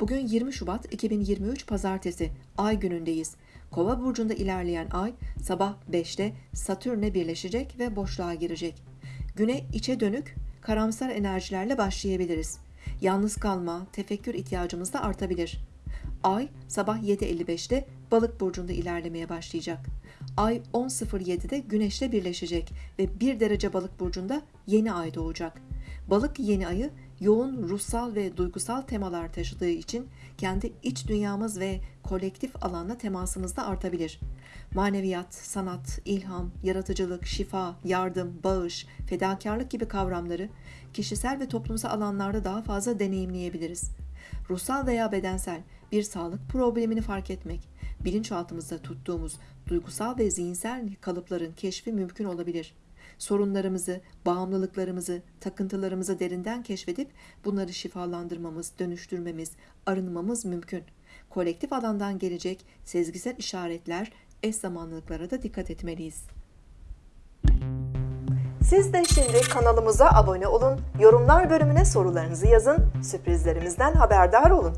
Bugün 20 Şubat 2023 Pazartesi, Ay günündeyiz. Kova burcunda ilerleyen Ay sabah 5'te Satürn'e birleşecek ve boşluğa girecek. Güne içe dönük, karamsar enerjilerle başlayabiliriz. Yalnız kalma, tefekkür ihtiyacımız da artabilir. Ay sabah 7.55'te Balık burcunda ilerlemeye başlayacak. Ay 10.07'de Güneş'le birleşecek ve 1 derece Balık burcunda yeni ay doğacak. Balık yeni ayı yoğun ruhsal ve duygusal temalar taşıdığı için kendi iç dünyamız ve kolektif alanla temasımız da artabilir. Maneviyat, sanat, ilham, yaratıcılık, şifa, yardım, bağış, fedakarlık gibi kavramları kişisel ve toplumsal alanlarda daha fazla deneyimleyebiliriz. Ruhsal veya bedensel bir sağlık problemini fark etmek, bilinçaltımızda tuttuğumuz duygusal ve zihinsel kalıpların keşfi mümkün olabilir. Sorunlarımızı, bağımlılıklarımızı, takıntılarımızı derinden keşfedip bunları şifalandırmamız, dönüştürmemiz, arınmamız mümkün. Kolektif alandan gelecek sezgisel işaretler, eş zamanlılıklara da dikkat etmeliyiz. Siz de şimdi kanalımıza abone olun, yorumlar bölümüne sorularınızı yazın, sürprizlerimizden haberdar olun.